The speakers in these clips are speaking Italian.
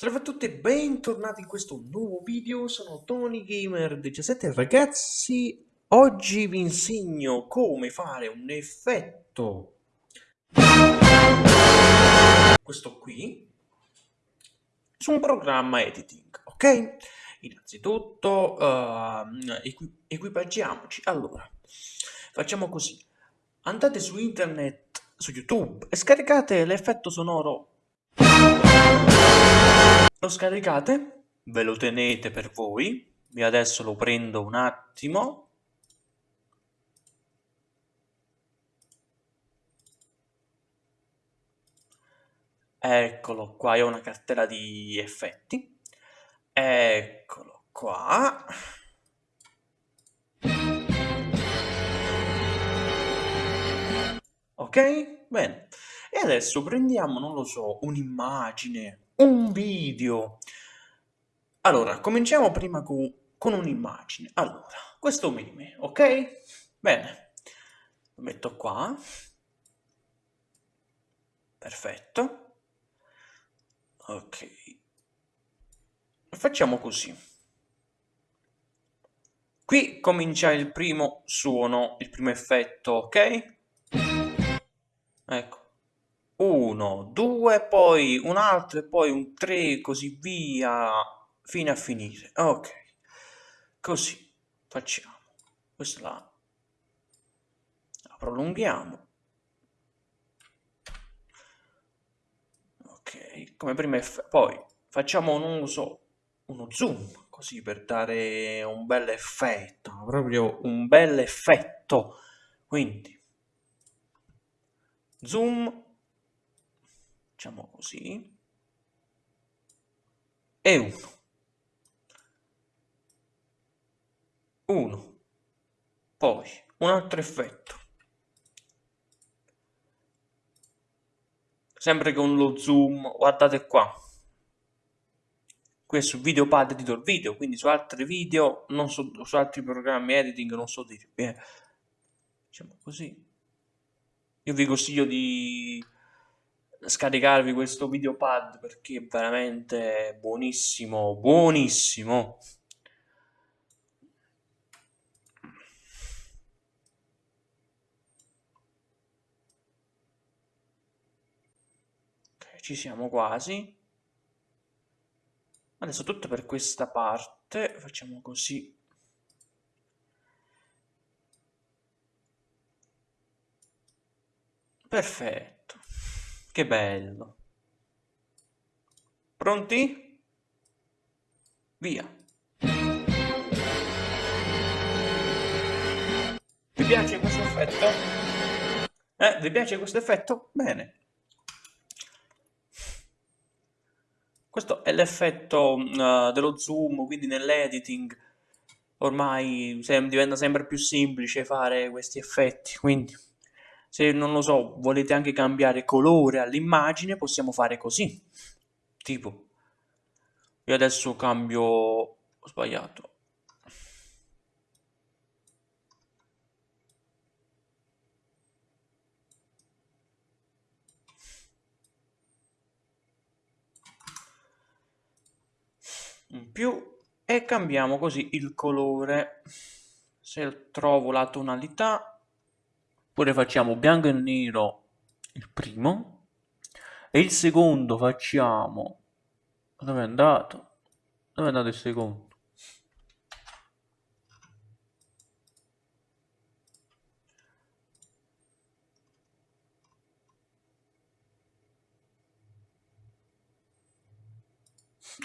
Salve a tutti e bentornati in questo nuovo video, sono TonyGamer17 ragazzi, oggi vi insegno come fare un effetto, questo qui, su un programma editing, ok? Innanzitutto uh, equi equipaggiamoci, allora, facciamo così, andate su internet, su YouTube e scaricate l'effetto sonoro lo scaricate, ve lo tenete per voi, io adesso lo prendo un attimo. Eccolo qua, io ho una cartella di effetti. Eccolo qua. Ok? Bene. E adesso prendiamo, non lo so, un'immagine, un video. Allora, cominciamo prima con, con un'immagine. Allora, questo meme, ok? Bene, lo metto qua. Perfetto. Ok. Facciamo così. Qui comincia il primo suono, il primo effetto, ok? Ecco. 1, 2, poi un altro e poi un 3 così via fino a finire. Ok, così facciamo. Questa la, la prolunghiamo. Ok, come prima effetto. Poi facciamo, non lo so, uno zoom così per dare un bel effetto, proprio un bel effetto. Quindi zoom facciamo così. E 1 1 poi un altro effetto. Sempre con lo zoom guardate qua. Qui è su videopad editor video quindi su altri video non so su altri programmi editing non so dirvi eh. diciamo così. Io vi consiglio di scaricarvi questo videopad perché è veramente buonissimo, buonissimo. Ci siamo quasi. Adesso tutto per questa parte, facciamo così. Perfetto. Che bello. Pronti? Via. Vi piace questo effetto? Eh, vi piace questo effetto? Bene. Questo è l'effetto uh, dello zoom, quindi nell'editing ormai diventa sempre più semplice fare questi effetti, quindi se non lo so, volete anche cambiare colore all'immagine, possiamo fare così. Tipo, io adesso cambio, ho sbagliato. In più e cambiamo così il colore. Se trovo la tonalità Oppure facciamo bianco e nero il primo. E il secondo facciamo... Dove è andato? Dove è andato il secondo?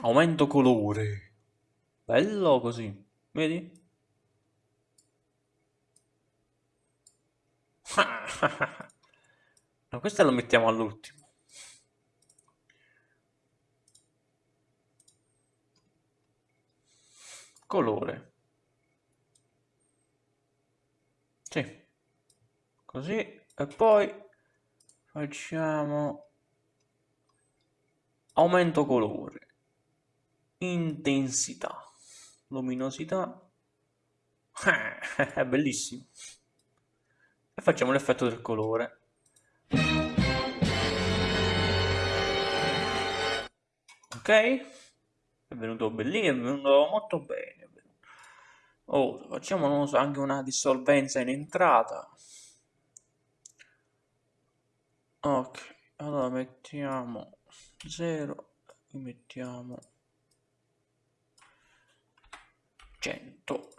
Aumento colore. Bello così. Vedi? no, questo lo mettiamo all'ultimo. Colore. Sì. Così. E poi facciamo aumento colore. Intensità. Luminosità. È bellissimo e facciamo l'effetto del colore. ok? È venuto bellissimo è venuto molto bene oh, facciamo so, anche una dissolvenza in entrata. Ok allora mettiamo 0 mettiamo 100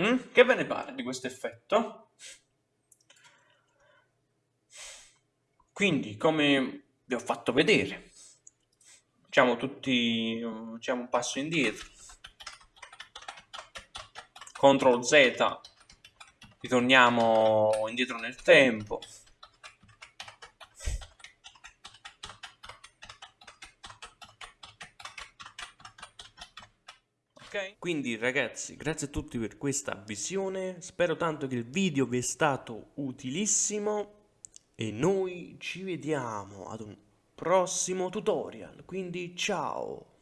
Mm? Che ve ne pare di questo effetto? Quindi, come vi ho fatto vedere, facciamo tutti facciamo un passo indietro. CTRL Z, ritorniamo indietro nel tempo. Ok? Quindi ragazzi, grazie a tutti per questa visione, spero tanto che il video vi è stato utilissimo e noi ci vediamo ad un prossimo tutorial, quindi ciao!